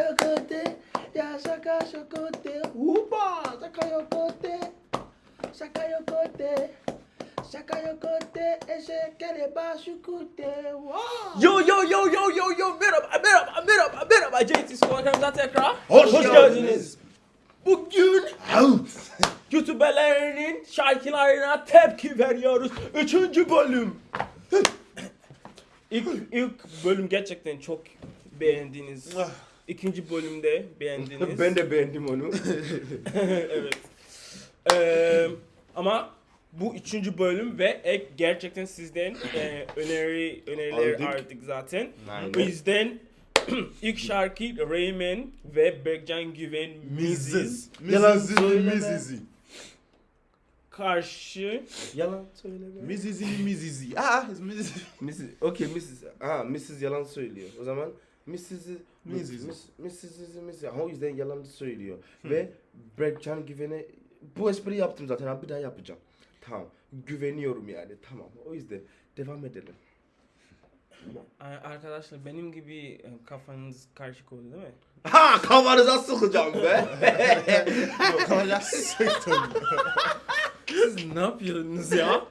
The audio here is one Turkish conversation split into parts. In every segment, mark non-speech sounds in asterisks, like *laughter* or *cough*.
yokote, ya şaka şokote, upa, şaka yokote, şaka yokote, şaka yokote, eşekele başukute, wow. Yo yo yo yo yo yo merhaba merhaba merhaba merhaba JT Spor kanalına tekrar Hoş geldiniz. Bugün YouTuber'lerinin şarkılarına tepki veriyoruz. Üçüncü bölüm. ilk, ilk bölüm gerçekten çok beğendiniz. İkinci bölümde beğendiniz. *laughs* ben de beğendim onu. *laughs* evet. Ee, ama bu üçüncü bölüm ve ek gerçekten sizden e, öneri öneriler Aldık. aldık zaten. Aynen. O yüzden *clears throat* ilk şarkı Rayman ve Berkcan Güven Miziz Yalan söyleme. mizizi. karşı Yalan söyleme. Mizizi, mizizi. Ah, mizizi. Mrs. Okay, Mrs. Ha, Mrs. yalan söylüyor. O zaman Mrs. Mrs. Mrs. Ha, o yüzden yalan söylüyor. Ve Berkcan Güven'e bu espri yaptım zaten. Ha, bir daha yapacağım. Tamam. Güveniyorum yani. Tamam. O yüzden devam edelim. Arkadaşlar benim gibi e, kafanız karışık oldu değil mi? Ha kafanıza sıkacağım be. Kalacak sıktım. Siz ne yapıyorsunuz ya?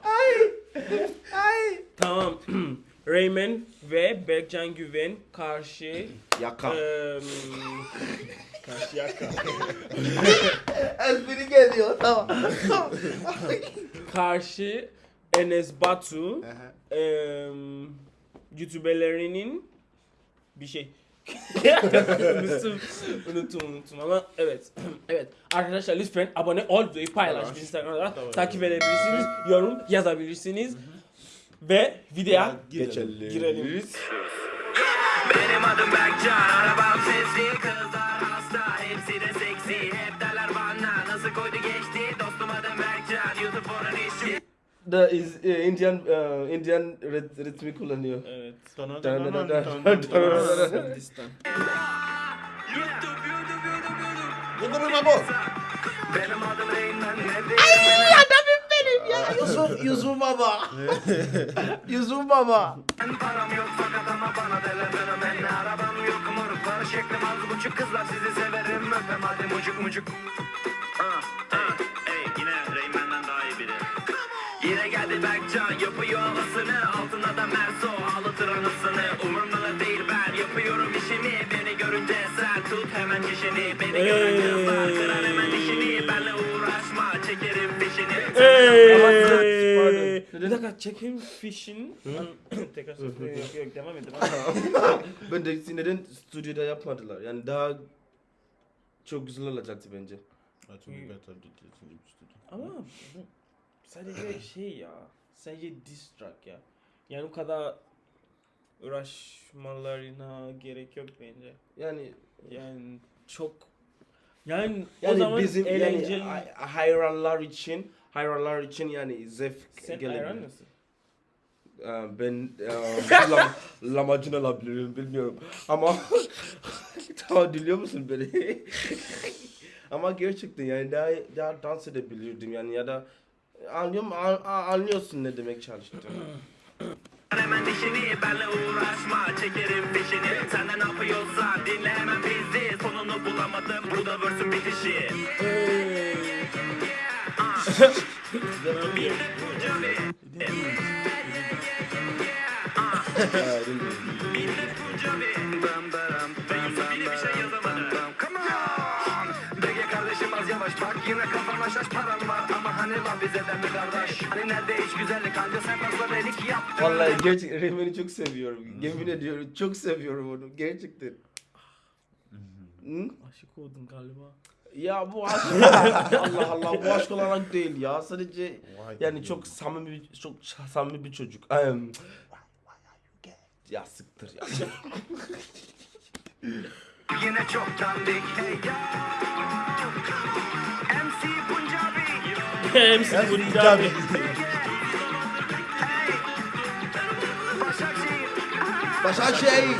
Tamam. *clears throat* Rayman ve Berkcan Güven karşı Yaka. Eee karşı yaka. espri geliyor. Tamam. karşı Enes Batu eee YouTuber'lerinin bir şey *laughs* unuttum, unuttum, unuttum ama evet, evet. Arkadaşlar lütfen abone ol, videoyu paylaş. Instagram'da takip edebilirsiniz, yorum yazabilirsiniz ve videoya Geçelim. girelim. Benim adım Berkcan Arabam sesli Kızlar hasta Hepsi de seksi Hep derler bana Nasıl koydu geçti Dostum adım Berkcan YouTube onun işi The is uh, Indian uh, Indian rit- ritmi kullanıyor. Evet. Dana, Dana, dana, dana, dana, dana, dana. dana. Hindistan. YouTube YouTube YouTube YouTube Yıldırım bu. Benim adım Reynmen Ay *laughs* Yusuf Yusuf baba. *laughs* Yusuf baba. Param yok fakat ama bana derler fenomen Arabam yok moruklar Şeklim az buçuk. Kızlar sizi severim. Öpem hadi mucuk mucuk. Ey, yine Reynmen'den daha iyi biri. Yine geldi Berkcan yapıyor havasını Altına da Merso ağlatır anasını Umurumda da değil ben yapıyorum işimi. Beni görünce sen tut hemen dişini. Beni görünce ıslar kırar hemen dişini. Benle uğraşma Hey! Bir dakika çekim fişin. *clears throat* Tekrar söyleyeyim. Yok yok devam et. *laughs* ben de neden stüdyoda yapmadılar? Yani daha çok güzel olacaktı bence. I think we better do this in the studio. Ama bu sadece şey ya. Sadece diss track ya. Yani bu kadar uğraşmalarına gerek yok bence. Yani Yani çok yani, o yani zaman bizim eğlenceli. yani hay- hayranlar için hayranlar için yani zevk Sen gelebilir. hayran mısın? Ee, ben e, lam, *laughs* lamacın alabilirim bilmiyorum ama *laughs* tamam dinliyor musun beni? *laughs* ama gerçekten yani daha, daha dans edebilirdim yani ya da anlıyorum an- an- anlıyorsun ne demek çalıştım. *clears throat* Hemen dişini benle uğraşma çekerim fişini Sen de ne yapıyorsan dinle hemen bizi Sonunu bulamadım bu da versin bitişi şey yine kafana şaş param var Ama lan bize de mi kardeş nerede iş güzellik anca sen fazla belik yaptın Vallahi gerçekten Reymen'i çok seviyorum. Yemin ediyorum çok seviyorum onu gerçekten. Hı? Aşık oldum galiba. Ya bu aşk Allah Allah bu aşk olarak değil ya sadece yani çok samimi bir- çok samimi bir çocuk. Em, ya sıktır ya. Yine çok dandik hey ya MC Punjabi. Başakşehir Başakşehir.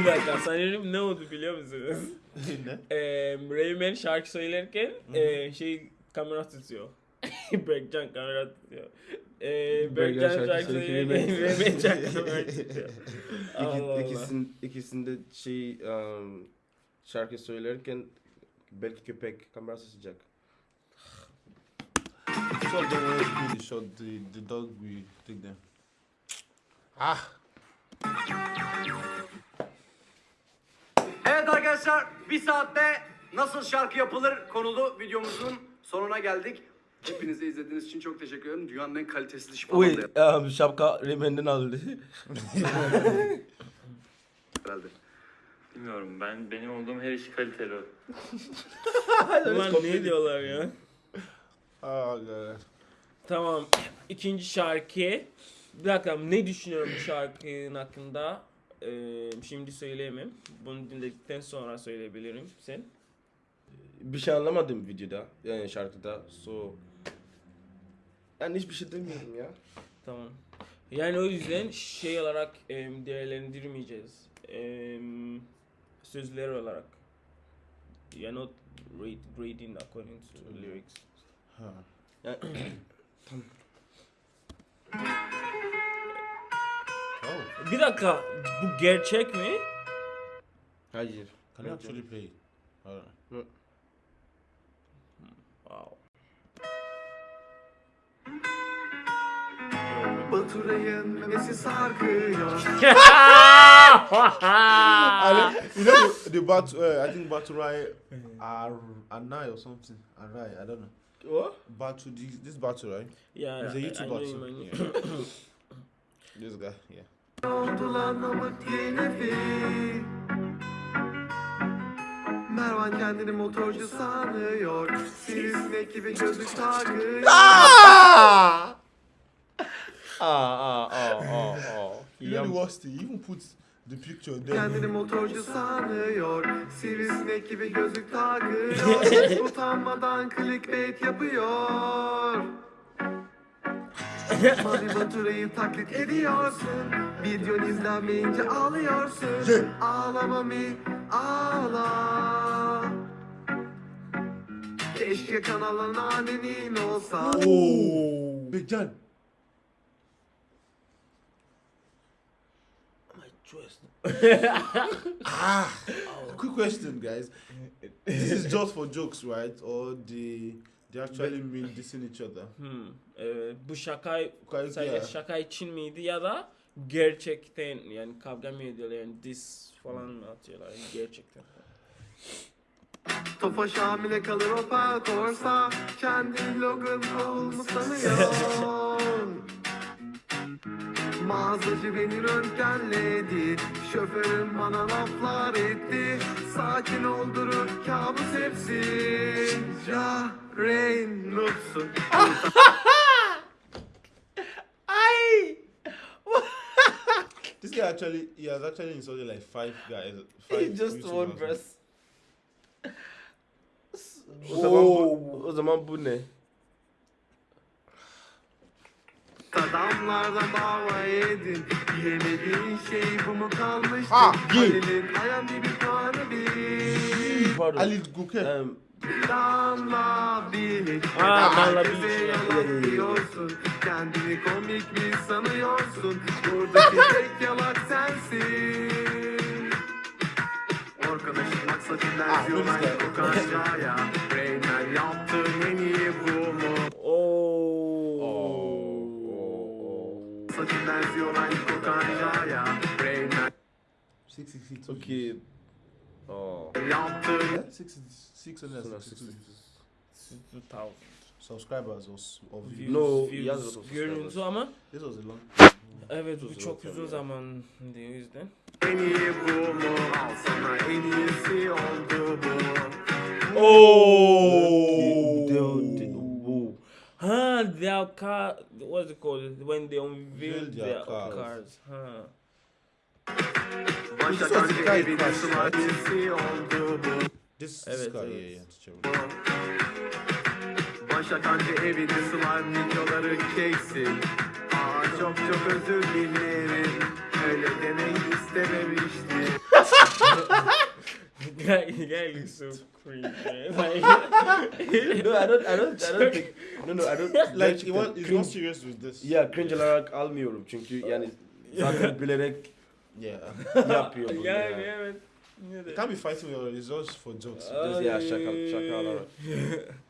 Bir dakika sanırım ne oldu biliyor musunuz? ne? *laughs* Eee Rayman şarkı söylerken eee şey kamera tutuyor. *laughs* Berkcan kamera tutuyor. Eee Berkcan şarkı şarkı söylerken Rayman- şarkı kamera tutuyor. Allah Allah. ikisin, ikisinde şey um, şarkı söylerken belki köpek kamerası sıcak. Want to be the shot. The the dog we take them. Ah. Evet arkadaşlar bir saatte nasıl şarkı yapılır konulu videomuzun sonuna geldik. Hepinize izlediğiniz için çok teşekkür ederim. Dünyanın en falan Uy, um, şapka Reymen'den aldı. herhalde. Bilmiyorum ben benim olduğum her iş kaliteli. Ulan ne diyorlar ya? Oh god. Tamam. İkinci şarkı. Bir dakika ne düşünüyorum bu şarkının hakkında? Ee, şimdi söyleyemem. Bunu dinledikten sonra söyleyebilirim. Sen? bir şey anlamadım videoda, yani şarkıda. So yani hiçbir şey demiyorum ya. Tamam. Yani o yüzden şey olarak em, değerlendirmeyeceğiz. Em, sözler olarak. You're not rate, grading according to lyrics. Huh. Yani, Oh, Bir dakika. Bu gerçek mi? hayır. can you actually play. Wow. Baturay'ın memesi sarkıyor. *laughs* I like- you know the, the Bat, uh, I think Baturai Ar Anai or something. Arai, I don't know. What? Batu, this, this Batu, right? Yeah, He's a I YouTuber know too. him, I know Yeah. *coughs* this guy, yeah. Oldu lan namık yeni Mervan kendini motorcu sanıyor. Sivrisinek gibi gözlük takıyor. *laughs* Ah! Ah, ah, ah, ah, ah. You know the worst thing, he even put the picture Kendini there. motorcu sanıyor. Sivrisinek gibi gözlük takıyor. *laughs* Utanmadan clickbait yapıyor. *laughs* Mami Baturay'ı taklit ediyorsun. Videon izlenmeyince ağlıyorsun. Ağla Mami ağla. Keşke kanalın annenin olsa. Oh, Big John. *laughs* ah, quick question, guys. This is just for jokes, right? Or they they actually mean dissing each other? Hmm. Evet, bu şaka sadece yeah. şaka için miydi ya da gerçekten yani kavga mı ediyorlar yani diss falan mı atıyorlar yani gerçekten. Tofaş hamile kalır o parkursa Kendi Logan Paul mu sanıyor *laughs* Mağazacı beni röntgenledi Şoförüm bana laflar etti Sakin oldurur kabus hepsi Ya Reynolds'un This guy actually he has actually insulted like five guys. Five Just one verse. O zaman bu ne? Adamlardan dava yedin Yemediğin şey bu mu kalmıştı? Ha. Halil'in ayan bir puanı bir. Pardon. Ali Guke. Um, Danla bil Aa, Danla Herkese yalan diyorsun. Kendini komik mi sanıyorsun. Buradaki *laughs* tek yalak sensin. Orkan Işıtmak saçından Ah, Six six six. okay. Oh. yaptığın Yeah, six six hundred Sonra sixty-two 2000 subscribers or, or views. views, No, views, görüntü subscribers. ama This was a long. evet bu çok uzun zaman diyor o yüzden. en iyi bu mu Al sana en iyisi oldu bu Oh. Ha, their car. What's it called? When they unveil Unveil their their cars. cars. Ha. Crash, sıla right? iyisi oldu bu This, Evet, evet. yeah, yeah. Başa kanka evinde slime videoları çeksin Aa çok çok özür dilerim Öyle demek istememiştim guy, guy looks so cringe. Man. Like, No, I don't, I don't, I don't think. No, no, I don't. Like, he gerçekten was, he's cringe- not serious with this. Ya cringe olarak almıyorum çünkü yani *laughs* zaten bilerek Yeah. *laughs* Yapıyor bunu yani ya. evet. Yine de. You can't be fighting with your results for jokes. Aa, Ya şaka şaka olarak. *laughs*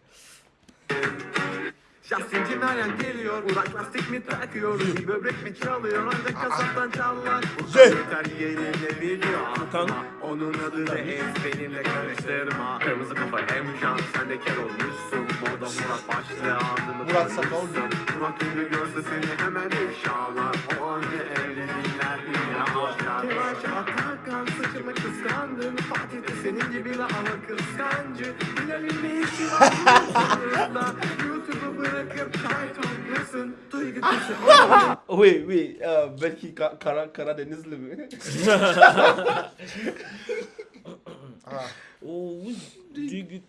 Justin Meryem geliyor Uzak lastik mi takıyoruz Bir böbrek mi çalıyor Ancak kasaptan çalan Şey. Yeter yenilebiliyor Kan. Onun adı da Ez benimle karıştırma Kırmızı kafa Emcan Sen de kel olmuşsun Moda Murat başlığı adını Murat sakal. Murat ünlü görse seni hemen ifşalar O anne evliliğler yine aşar Kemal Çatarkan saçımı kıskandın Fatih de senin gibi la ama kıskancı Bilal'in ne işi var YouTube'u bırakıp çay toplasın Duygu kuşu Wait wait. Uh, belki Ka- Kara Karadenizli mi? *laughs* Oo, Duygu.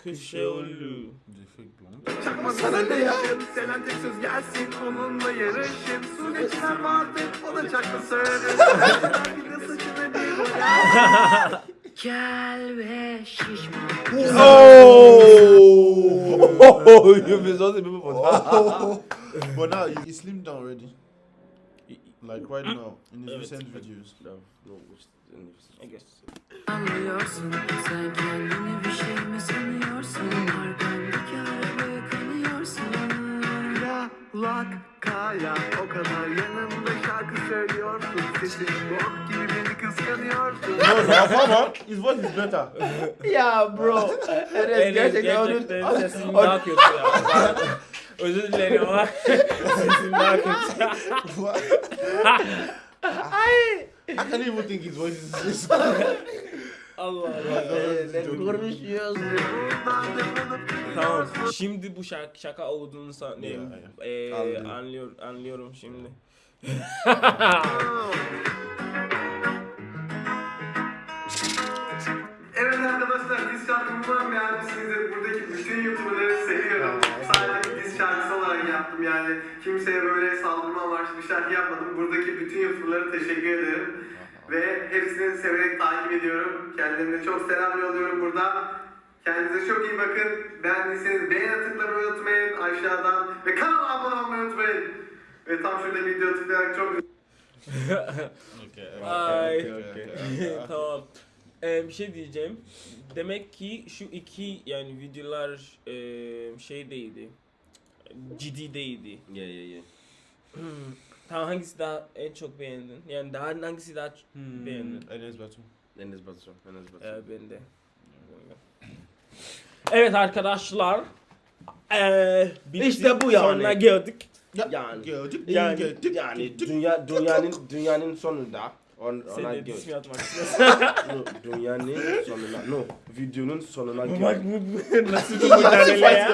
Çakma sana ne yapayım Selen tek söz gelsin onunla yarışayım Su geçen vardı o da çakma söyledi Gel ve şişme Oh, you miss all the people for that. but now he slimmed down already. Like right now in his recent videos. No, no, which- I guess. Anlıyorsun sen kendini bir şey mi sanıyorsun Arkamdaki Lak kaya o kadar yanımda şarkı söylüyorsun Sesin bok gibi beni kıskanıyorsun No, Rafama, his voice is better. Ya bro. *laughs* Enes gerçekten onun... sesin daha kötü ya. Özür dilerim ama *laughs* sesin daha kötü. What? I can't even think his voice is this. *laughs* Allah Allah. Sen konuşuyorsun. Tamam. Şimdi bu şaka, şaka olduğunu sanıyorum. Yeah, Ee, Anladım. anlıyor, anlıyorum şimdi. *laughs* *laughs* arkadaşlar diz şarkımı umarım beğenmişsinizdir. Buradaki bütün YouTuber'ları seviyorum. Sadece diz şarkısı olarak yaptım yani. Kimseye böyle saldırma amaçlı bir şarkı yapmadım. Buradaki bütün YouTuber'lara teşekkür ederim. Ve hepsini severek takip ediyorum. Kendilerine çok selam yolluyorum burada. Kendinize çok iyi bakın. Beğendiyseniz beğene tıklamayı unutmayın aşağıdan. Ve kanala abone olmayı unutmayın. Ve tam şurada video tıklayarak çok *laughs* okay. Ay. okay, okay, okay. *laughs* tamam. Ee, bir şey diyeceğim. Demek ki şu iki yani videolar e, şey değildi. Ciddi değildi. Yeah, yeah, yeah. Tamam hangisi daha en çok beğendin? Yani daha hangisi daha Hmm, beğendin? Enes Batu. Enes Batur. Enes Batur. Ee, ben de. Evet arkadaşlar. Ee, bitti. İşte bu yani. Sonuna geldik. Yani, Gördük, yani, gördük, yani gördük. dünya dünyanın dünyanın sonunda on, istiyorsan. *laughs* No, dünyanın sonuna, no, videonun sonuna Bak gördük. bu *laughs* nasıl bir mücadele ya.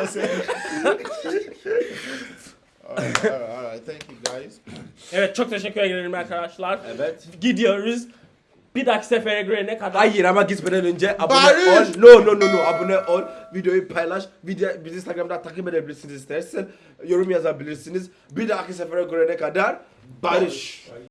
alright, alright, alright. Thank you guys. Evet çok teşekkür ederim arkadaşlar. Evet. Gidiyoruz. Bir dahaki sefere görene kadar. Hayır ama gitmeden önce abone Barış! ol. No no no no abone ol. Videoyu paylaş. Video, bizi Instagram'da takip edebilirsiniz istersen. Yorum yazabilirsiniz. Bir dahaki sefere görene kadar barış.